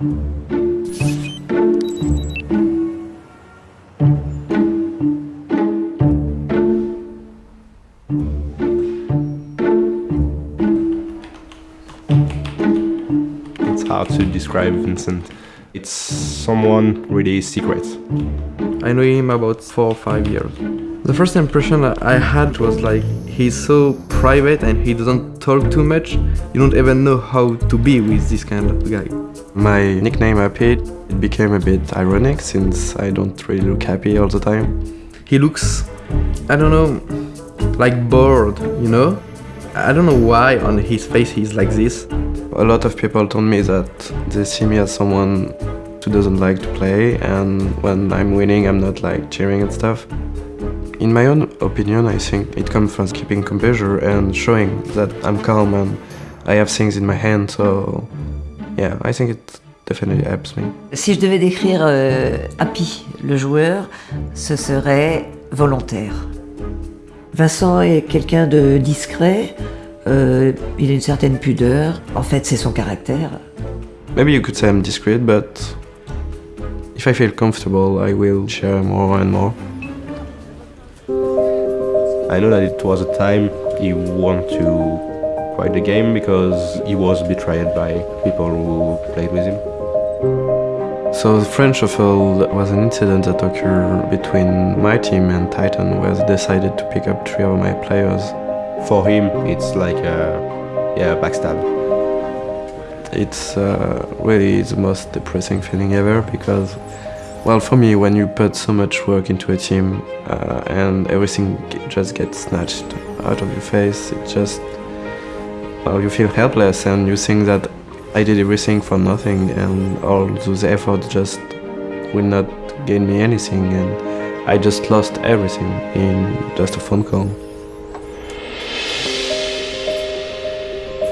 It's hard to describe Vincent. It's someone really secret. I know him about four or five years. The first impression I had was like he's so private and he doesn't talk too much. You don't even know how to be with this kind of guy. My nickname Happy, it became a bit ironic since I don't really look happy all the time. He looks, I don't know, like bored, you know? I don't know why on his face he's like this. A lot of people told me that they see me as someone who doesn't like to play and when I'm winning I'm not like cheering and stuff. In my own opinion, I think it comes from keeping composure and showing that I'm calm and I have things in my hand, so yeah, I think it definitely helps me. Si je devais décrire euh, Happy, le joueur, ce serait volontaire. Vincent est quelqu'un de discret, euh, il a une certaine pudeur, en fait c'est son caractère. Maybe you could say I'm discreet, but if I feel comfortable, I will share more and more. I know that it was a time he wanted to quit the game because he was betrayed by people who played with him. So the French shuffle was an incident that occurred between my team and Titan where they decided to pick up three of my players. For him, it's like a yeah, backstab. It's uh, really the most depressing feeling ever because, well, for me, when you put so much work into a team uh, and everything just gets snatched out of your face, it just, well, you feel helpless and you think that I did everything for nothing and all those efforts just will not gain me anything and I just lost everything in just a phone call.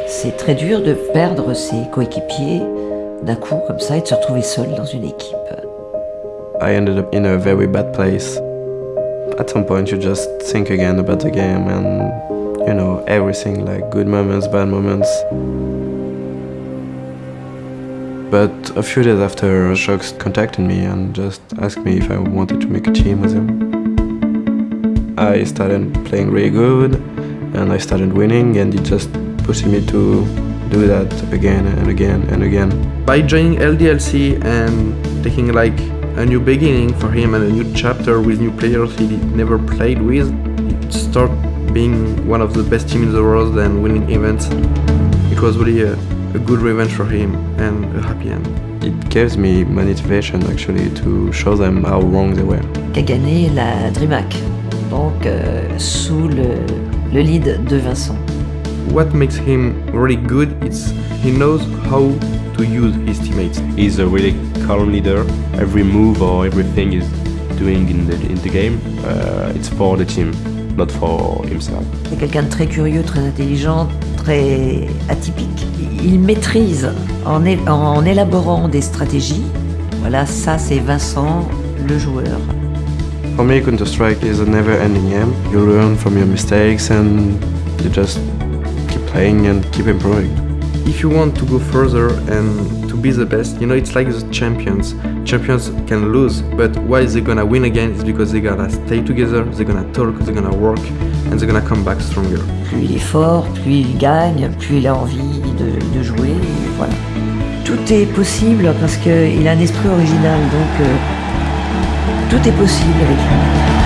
C'est très dur de perdre ses coéquipiers d'un coup comme ça et de se retrouver seul dans une équipe. I ended up in a very bad place. At some point you just think again about the game and you know everything like good moments, bad moments. But a few days after, Shox contacted me and just asked me if I wanted to make a team with him. I started playing really good and I started winning and it just pushed me to do that again and again and again. By joining LDLC and taking like a new beginning for him and a new chapter with new players he never played with, he started being one of the best teams in the world and winning events. It was really a, a good revenge for him and a happy end. It gives me motivation actually to show them how wrong they were. Qui a gagné la DreamHack, donc euh, sous le, le lead de Vincent. What makes him really good is he knows how to use his teammates. He's a really calm leader. Every move or everything he's doing in the, in the game, uh, it's for the team, not for himself. C'est quelqu'un de très curieux, très intelligent, très atypique. Il maîtrise en, é- en élaborant des stratégies. Voilà, ça c'est Vincent, le joueur. For me, Counter-Strike is a never-ending game. You learn from your mistakes and you just keep playing and keep improving. If you want to go further and to be the best, you know, it's like the champions. Champions can lose, but why they're gonna win again is because they gotta stay together, they're gonna talk, they're gonna work, and they're gonna come back stronger. Plus il est fort, plus il gagne, plus il a envie de, de jouer. Voilà. Tout est possible parce qu'il a un esprit original, donc euh, tout est possible avec lui.